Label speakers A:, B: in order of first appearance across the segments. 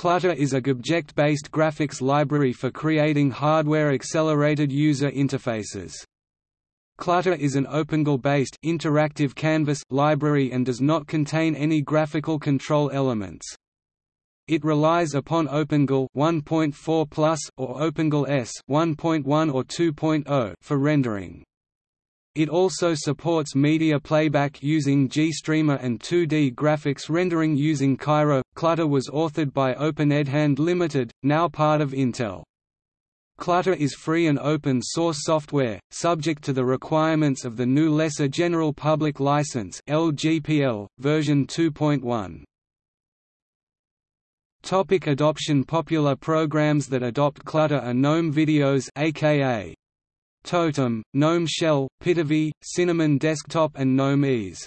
A: Clutter is a GObject-based graphics library for creating hardware-accelerated user interfaces. Clutter is an OpenGL-based interactive canvas library and does not contain any graphical control elements. It relies upon OpenGL 1.4 Plus or OpenGL ES 1.1 or 2.0 for rendering. It also supports media playback using GStreamer and 2D graphics rendering using Cairo. Clutter was authored by OpenedHand Limited, now part of Intel. Clutter is free and open source software, subject to the requirements of the GNU Lesser General Public License (LGPL) version 2.1. Topic adoption Popular programs that adopt Clutter are GNOME Videos aka Totem, GNOME Shell, Pitivi, Cinnamon Desktop and GNOME Ease.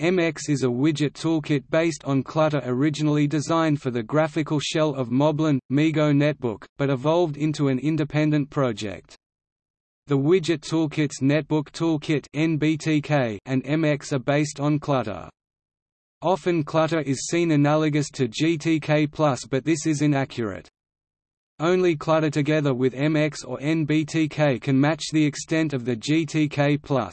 A: MX is a widget toolkit based on Clutter originally designed for the graphical shell of Moblin, MeeGo Netbook, but evolved into an independent project. The widget toolkits Netbook Toolkit (NBTK) and MX are based on Clutter. Often Clutter is seen analogous to GTK+, but this is inaccurate. Only Clutter together with MX or NBTK can match the extent of the GTK+.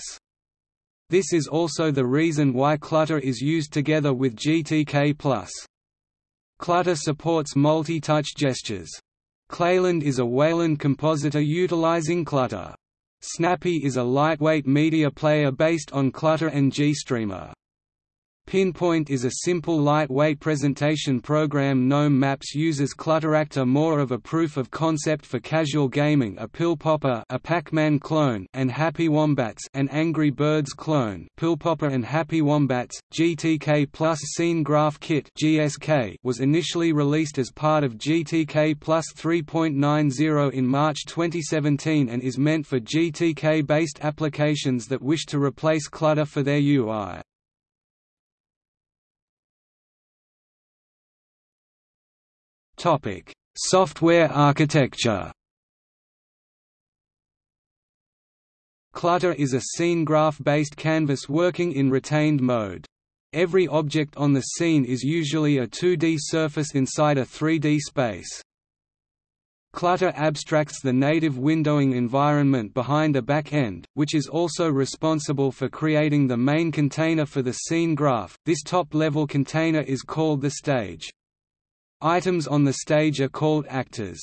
A: This is also the reason why Clutter is used together with GTK+. Clutter supports multi-touch gestures. Clayland is a Wayland compositor utilizing Clutter. Snappy is a lightweight media player based on Clutter and GStreamer. Pinpoint is a simple lightweight presentation program GNOME Maps uses Clutteractor more of a proof of concept for casual gaming a Pill Popper a Pac-Man clone and Happy Wombats an Angry Birds clone Pill Popper and Happy Wombats, GTK Plus Scene Graph Kit GSK was initially released as part of GTK Plus 3.90 in March 2017 and is meant for GTK-based applications that wish to replace Clutter for their UI. Topic: Software architecture. Clutter is a scene graph-based canvas working in retained mode. Every object on the scene is usually a 2D surface inside a 3D space. Clutter abstracts the native windowing environment behind a back-end, which is also responsible for creating the main container for the scene graph. This top-level container is called the stage. Items on the stage are called actors.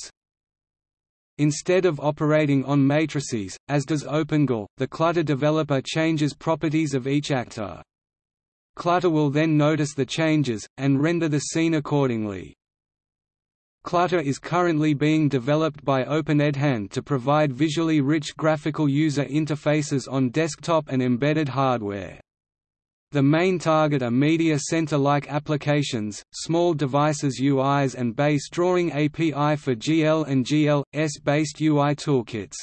A: Instead of operating on matrices, as does OpenGL, the Clutter developer changes properties of each actor. Clutter will then notice the changes, and render the scene accordingly. Clutter is currently being developed by OpenedHand to provide visually rich graphical user interfaces on desktop and embedded hardware. The main target are media center-like applications, small devices UIs and base drawing API for GL and GL.S-based UI toolkits.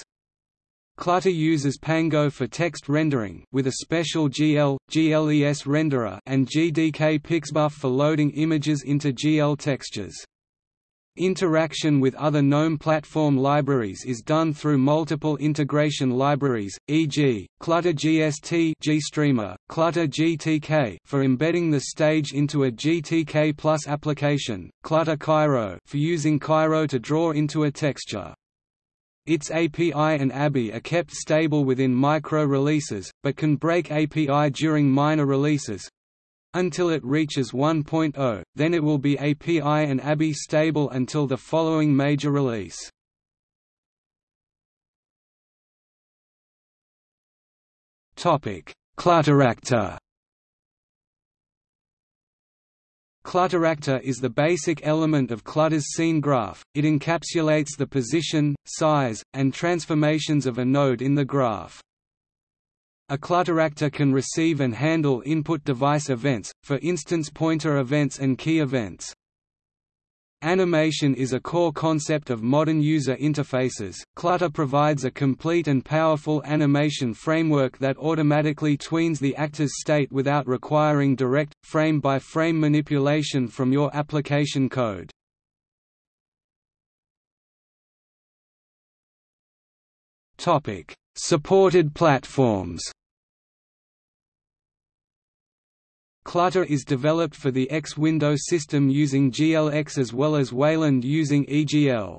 A: Clutter uses Pango for text rendering with a special GL, GLES renderer and GDK Pixbuf for loading images into GL textures. Interaction with other GNOME platform libraries is done through multiple integration libraries, e.g., Clutter GST GStreamer, Clutter GTK for embedding the stage into a GTK Plus application, Clutter Cairo for using Cairo to draw into a texture. Its API and ABI are kept stable within micro-releases, but can break API during minor releases, until it reaches 1.0, then it will be API and ABI stable until the following major release. Clutteractor Clutteractor is the basic element of Clutter's scene graph, it encapsulates the position, size, and transformations of a node in the graph. A clutteractor can receive and handle input device events, for instance pointer events and key events. Animation is a core concept of modern user interfaces. Clutter provides a complete and powerful animation framework that automatically tweens the actor's state without requiring direct, frame by frame manipulation from your application code. Supported platforms Clutter is developed for the X window system using GLX as well as Wayland using EGL.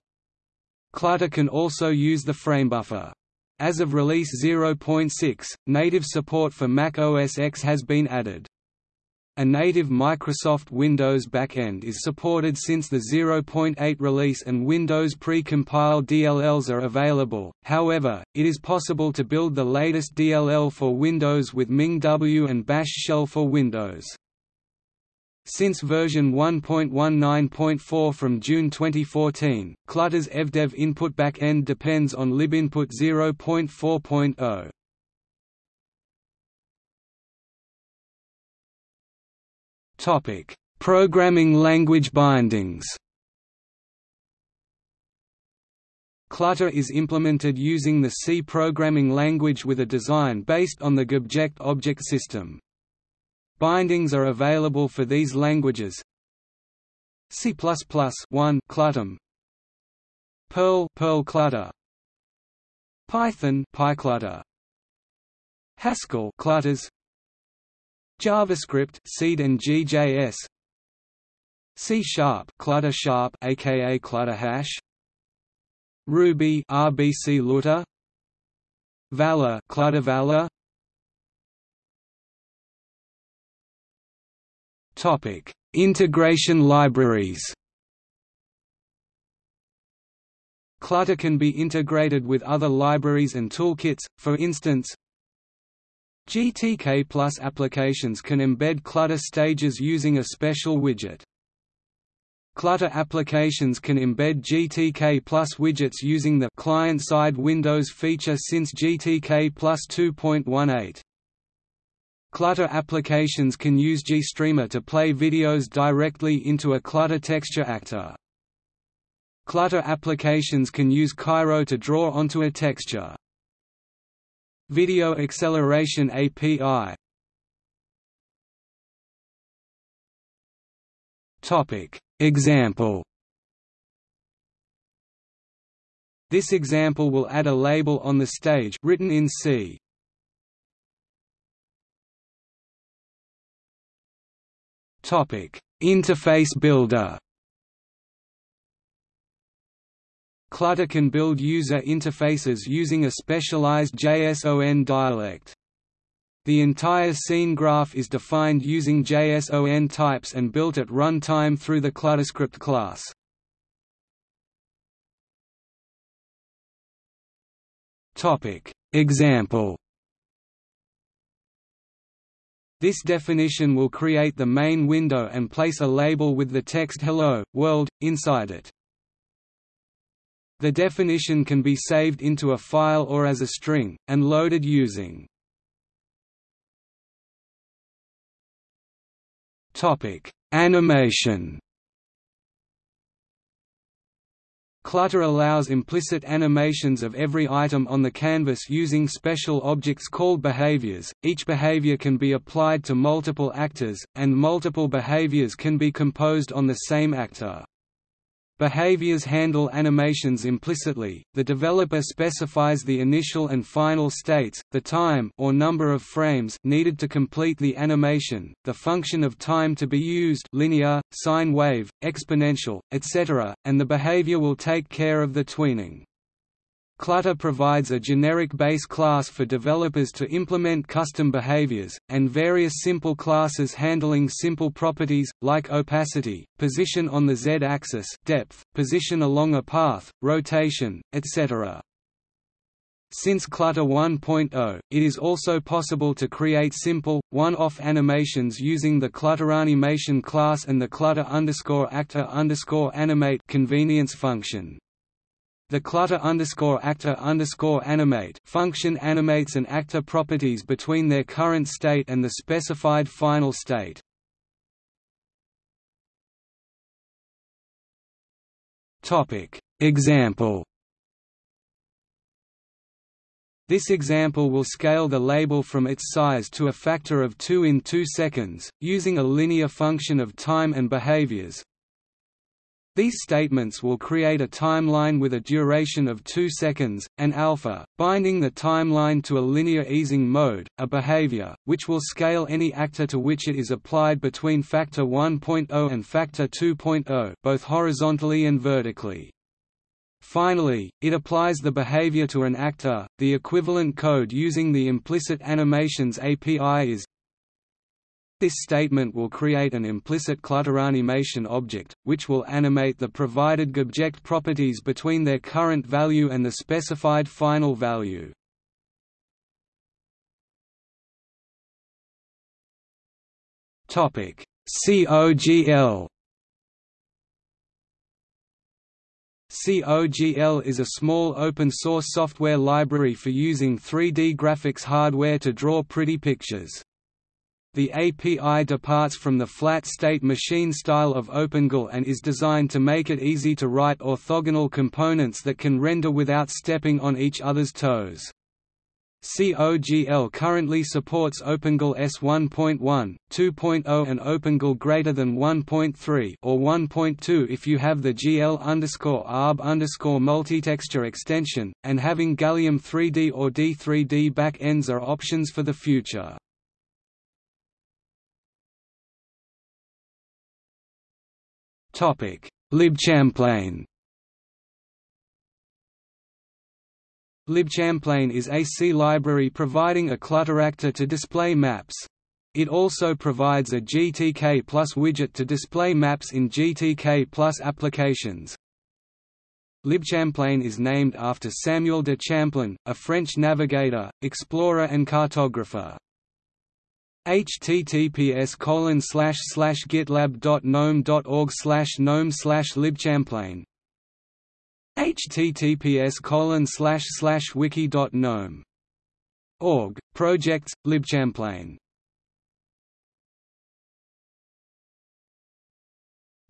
A: Clutter can also use the framebuffer. As of release 0.6, native support for Mac OS X has been added. A native Microsoft Windows backend is supported since the 0.8 release and Windows pre-compiled DLLs are available, however, it is possible to build the latest DLL for Windows with MinGW and Bash shell for Windows. Since version 1.19.4 from June 2014, Clutter's evdev input backend depends on libinput 0.4.0. Topic: Programming language bindings. Clutter is implemented using the C programming language with a design based on the GObject object system. Bindings are available for these languages. C++ 1 cluttermm Perl Perl Clutter Python PyClutter Haskell Clutters JavaScript Seed and GJS C Sharp Clutter Sharp aka Clutter Hash. Ruby RBC Looter. Vala Clutter Vala. Topic Integration libraries. Clutter can be integrated with other libraries and toolkits, for instance, GTK Plus applications can embed Clutter stages using a special widget. Clutter applications can embed GTK Plus widgets using the client-side Windows feature since GTK Plus 2.18. Clutter applications can use GStreamer to play videos directly into a Clutter texture actor. Clutter applications can use Cairo to draw onto a texture. Video Acceleration API Topic. Example. This example will add a label on the stage written in C. Topic. Interface Builder Clutter can build user interfaces using a specialized JSON dialect. The entire scene graph is defined using JSON types and built at runtime through the ClutterScript class. Example This definition will create the main window and place a label with the text Hello, World, inside it. The definition can be saved into a file or as a string, and loaded using Animation Clutter allows implicit animations of every item on the canvas using special objects called behaviors. Each behavior can be applied to multiple actors, and multiple behaviors can be composed on the same actor. Behaviors handle animations implicitly. The developer specifies the initial and final states, the time or number of frames needed to complete the animation, the function of time to be used, linear, sine wave, exponential, etc., and the behavior will take care of the tweening. Clutter provides a generic base class for developers to implement custom behaviors, and various simple classes handling simple properties, like opacity, position on the z-axis depth, position along a path, rotation, etc. Since Clutter 1.0, it is also possible to create simple, one-off animations using the ClutterAnimation class and the Clutter actor animate convenience function. The clutter underscore actor underscore animate function animates an actor properties between their current state and the specified final state. Topic. Example. This example will scale the label from its size to a factor of 2 in 2 seconds, using a linear function of time and behaviors, These statements will create a timeline with a duration of 2 seconds, and alpha, binding the timeline to a linear easing mode, a behavior, which will scale any actor to which it is applied between factor 1.0 and factor 2.0 both horizontally and vertically. Finally, it applies the behavior to an actor. The equivalent code using the implicit animations API is this statement will create an implicit clutteranimation object, which will animate the provided GObject properties between their current value and the specified final value. COGL COGL is a small open-source software library for using 3D graphics hardware to draw pretty pictures. The API departs from the flat-state machine style of OpenGL and is designed to make it easy to write orthogonal components that can render without stepping on each other's toes. COGL currently supports OpenGL ES1.1, 2.0 and OpenGL greater than 1.3 or 1.2 if you have the GL underscore ARB underscore multitexture extension, and having Gallium 3D or D3D back-ends are options for the future. Libchamplain libchamplane is a C library providing a clutter actor to display maps. It also provides a GTK Plus widget to display maps in GTK Plus applications. Libchamplain is named after Samuel de Champlain, a French navigator, explorer and cartographer https colon slash slash gitlab.gnome.org slash gnome slash libchamplain https colon slash slash wiki.gnome org projects libchamplain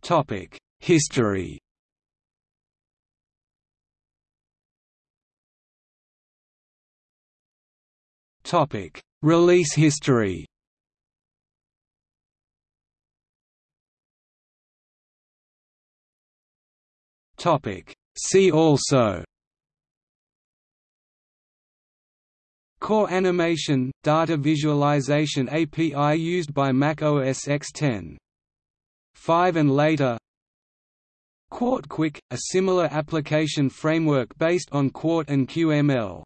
A: topic history topic release history Topic. See also Core animation – data visualization API used by Mac OS X10. 5 and later Qt Quick, a similar application framework based on Qt and QML